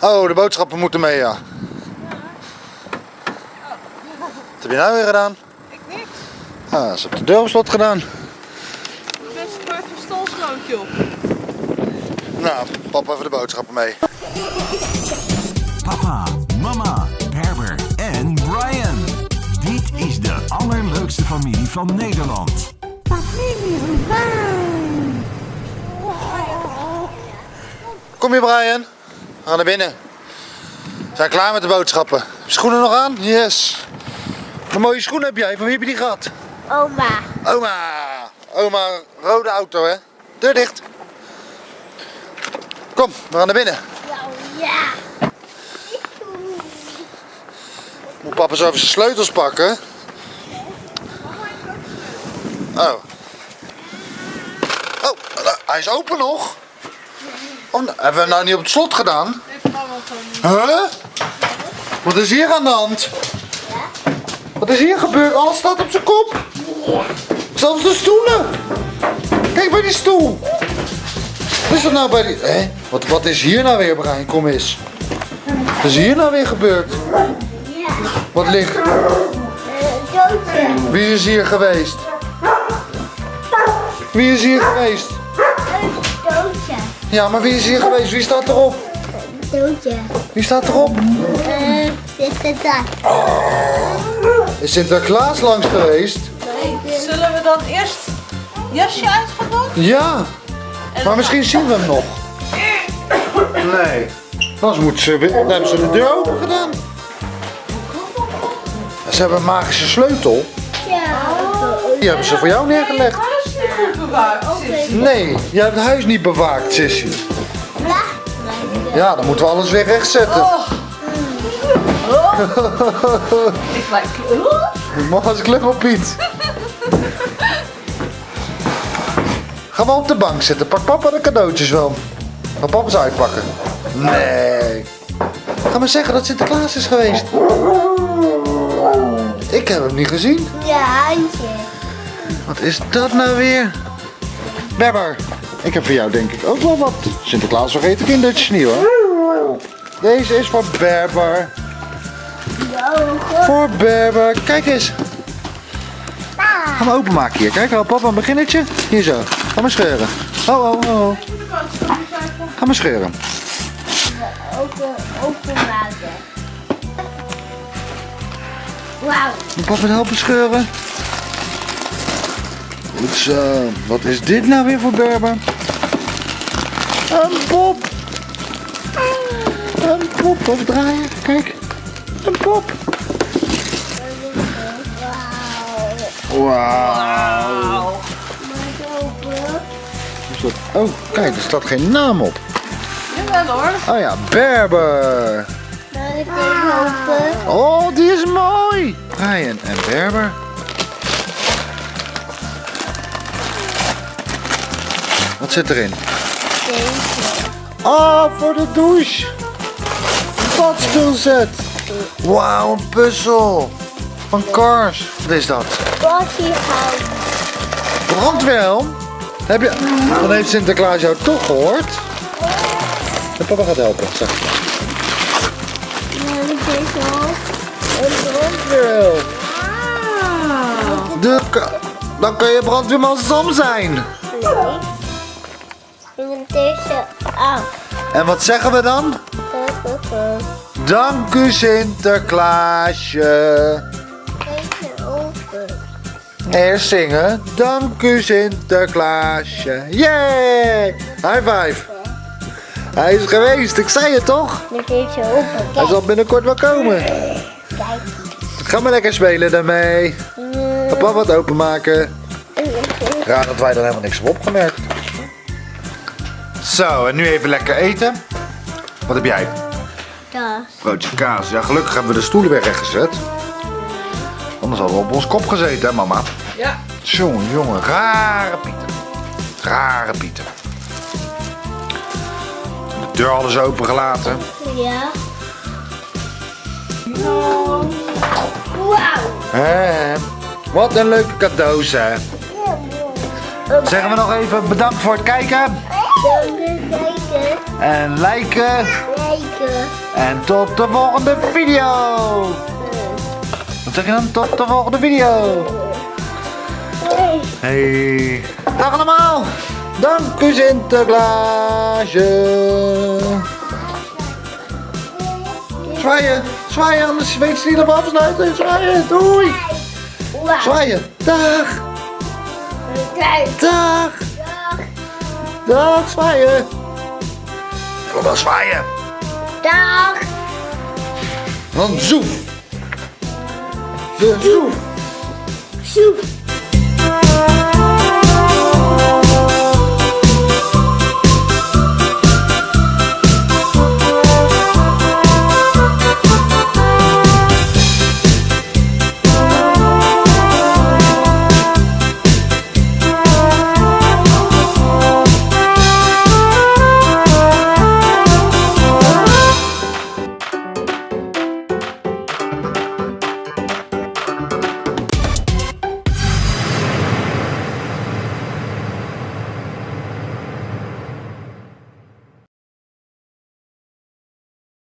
Oh, de boodschappen moeten mee, ja. Wat heb je nou weer gedaan? Ik niks. Ah, ze heeft de deur op slot gedaan. Ik ben zwart een stolstrootje op. Nou, papa even de boodschappen mee. Papa, mama, Herbert en Brian. Dit is de allerleukste familie van Nederland. Kom je Brian? We gaan naar binnen. We zijn klaar met de boodschappen. Heb je Schoenen nog aan? Yes. Een mooie schoenen heb jij. Van wie heb je die gehad? Oma. Oma. Oma, rode auto hè. Deur dicht. Kom, we gaan naar binnen. Ja. Moet papa zo even zijn sleutels pakken. Oh. Oh, hij is open nog. Oh, nou, hebben we nou niet op het slot gedaan? Huh? Wat is hier aan de hand? Wat is hier gebeurd? Alles staat op zijn kop. Zelfs de stoelen. Kijk bij die stoel. Wat is dat nou bij die... Wat, wat is hier nou weer, Brian? Kom eens. Wat is hier nou weer gebeurd? Wat ligt... Wie is hier geweest? Wie is hier geweest? Ja, maar wie is hier geweest? Wie staat erop? Doodje. Wie staat erop? Eh, het daar? Is Sinterklaas langs geweest? Zullen we dan eerst jasje uit gaan doen? Ja. Maar misschien zien we hem nog. Nee. Anders moeten ze, weer- dan hebben ze de deur open gedaan. Ze hebben een magische sleutel. Ja. Die hebben ze voor jou neergelegd. Bewaakt, Sissy. Nee, jij hebt het huis niet bewaakt, Sissy. Ja. Ja, dan moeten we alles weer rechtzetten. Oh. Ik. Mag als Piet. Ga maar op de bank zitten. Pak papa de cadeautjes wel. Ga papa ze uitpakken. Nee. Ga maar zeggen dat Sinterklaas is geweest. Ik heb hem niet gezien. Ja, handje. Wat is dat nou weer? Berber. Ik heb voor jou denk ik ook wel wat. Sinterklaas vergeten kindertjes niet hoor. Deze is voor Berber. Voor Berber. Kijk eens. Ga maar openmaken hier. Kijk, hou papa een beginnetje. Hier zo. Ga maar scheuren. Oh, oh, oh. oh. Ga maar scheuren. Open, openmaken. Wauw. Moet papa helpen scheuren? Goed zo. Wat is dit nou weer voor Berber? Een pop. Een pop. Even draaien. Kijk. Een pop. Wauw. Wauw. Oh, kijk, er staat geen naam op. Jawel hoor. Oh ja, Berber. Oh, die is mooi. Brian en Berber. Wat zit erin? Deze. Oh, voor de douche. Badstoelset. Wauw, een puzzel. Van Cars. Wat is dat? Bossiehout. Brandweerhelm? Heb je... Dan heeft Sinterklaas jou toch gehoord? En papa gaat helpen, zeg. Deze? Een brandweerhelm. De ka- Dan kun je brandweerman Sam zijn. Nee. Deze af. En wat zeggen we dan? Dank u Sinterklaasje. Deze. Eerst zingen. Dank u Sinterklaasje. Yay! High five. Hij is geweest, ik zei het toch? Deze open. Hij zal binnenkort wel komen. Kijk. Ga maar lekker spelen daarmee. Papa wat openmaken. Raar dat wij er helemaal niks op opgemerkt. Zo, en nu even lekker eten. Wat heb jij? Dat. Broodje kaas. Ja, gelukkig hebben we de stoelen weer rechtgezet. Anders hadden we op ons kop gezeten, hè mama? Ja. Jongen, jongen, rare Pieter. Rare Pieter. De deur hadden ze opengelaten. Ja. Wauw. Hé, wat een leuke cadeaus, hè. Zeggen we nog even bedankt voor het kijken. En liken. En tot de volgende video. Wat zeg je dan? Tot de volgende video. Hey. Dag allemaal. Dank u Sinterklaasje. Zwaaien. Zwaaien, anders weet je niet of afsluiten. Zwaaien. Doei. Zwaaien. Dag. Dag. Dag. Zwaaien. Ik wil wel zwaaien. Dag. Dan zoef. De zoef. Soep.